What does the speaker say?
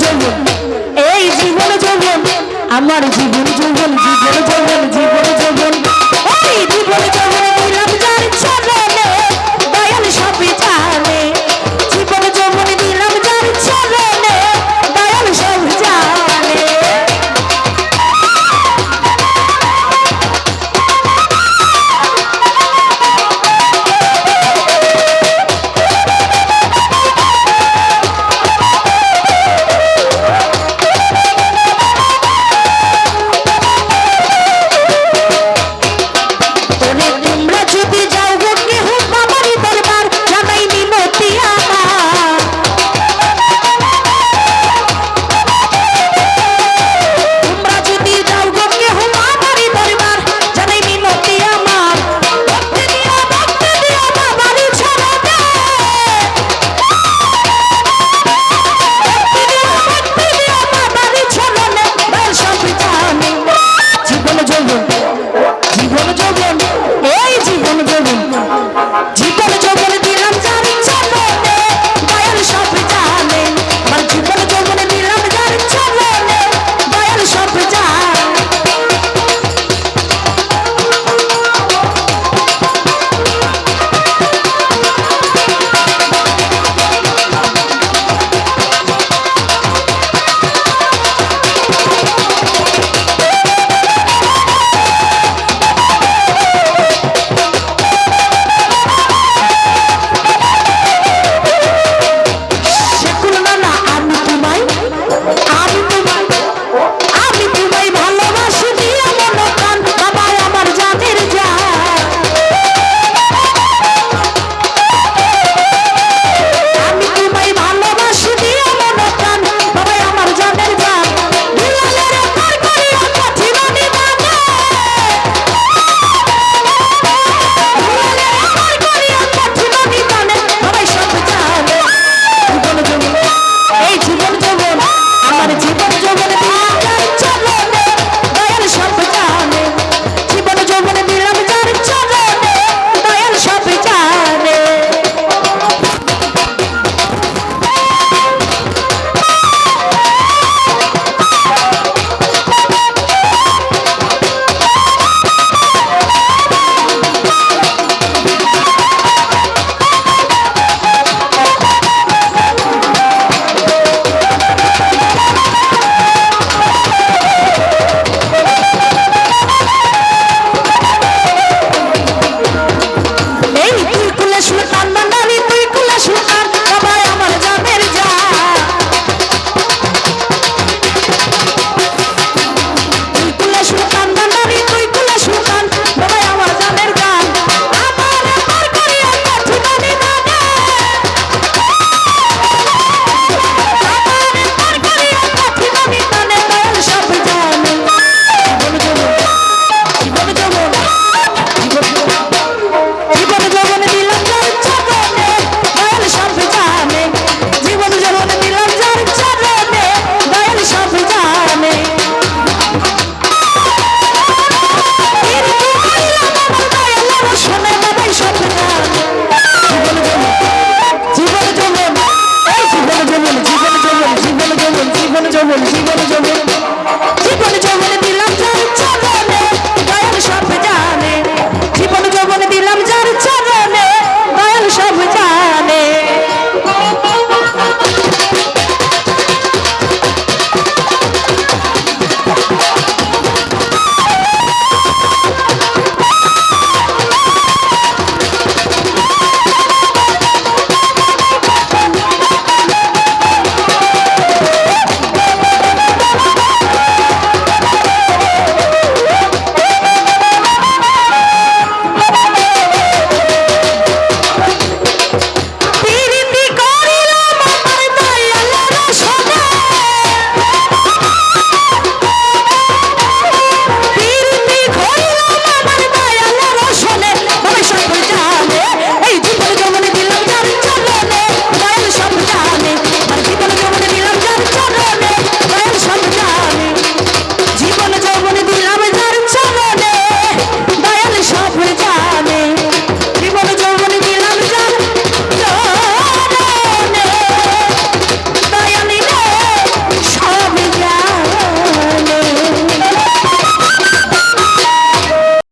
যৌবন। এই জীবন যৌবন। আমার জীবন যৌবন জীবন যৌবন জীবন যৌবন। এই জীবন যৌবন।